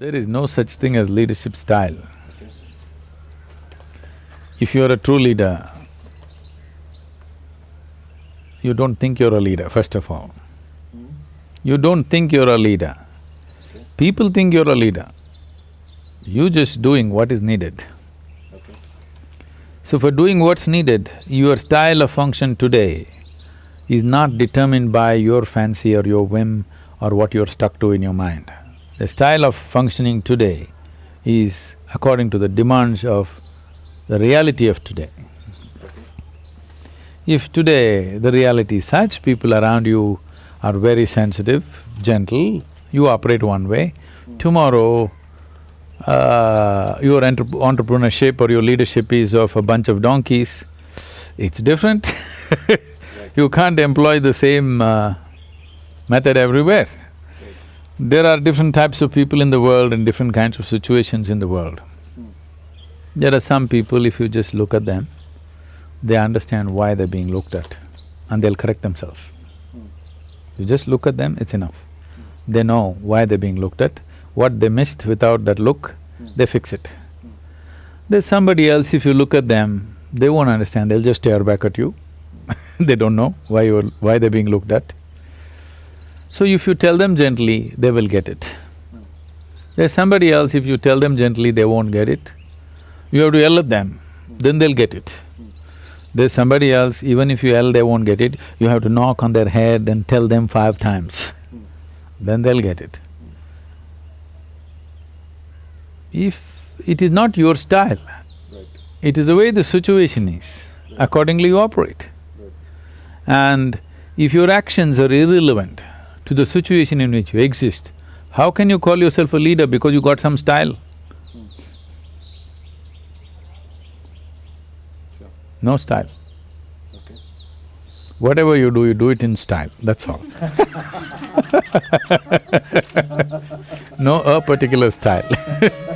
There is no such thing as leadership style. If you're a true leader, you don't think you're a leader, first of all. You don't think you're a leader. People think you're a leader. You're just doing what is needed. So for doing what's needed, your style of function today is not determined by your fancy or your whim or what you're stuck to in your mind. The style of functioning today is according to the demands of the reality of today. If today the reality is such, people around you are very sensitive, gentle, you operate one way, tomorrow uh, your entre entrepreneurship or your leadership is of a bunch of donkeys, it's different You can't employ the same uh, method everywhere. There are different types of people in the world and different kinds of situations in the world. There are some people, if you just look at them, they understand why they're being looked at and they'll correct themselves. You just look at them, it's enough. They know why they're being looked at, what they missed without that look, they fix it. There's somebody else, if you look at them, they won't understand, they'll just stare back at you they don't know why you're… why they're being looked at. So if you tell them gently, they will get it. There's somebody else, if you tell them gently, they won't get it. You have to yell at them, then they'll get it. There's somebody else, even if you yell, they won't get it, you have to knock on their head and tell them five times, then they'll get it. If it is not your style, it is the way the situation is, accordingly you operate. And if your actions are irrelevant to the situation in which you exist, how can you call yourself a leader because you got some style? No style. Whatever you do, you do it in style, that's all. No a particular style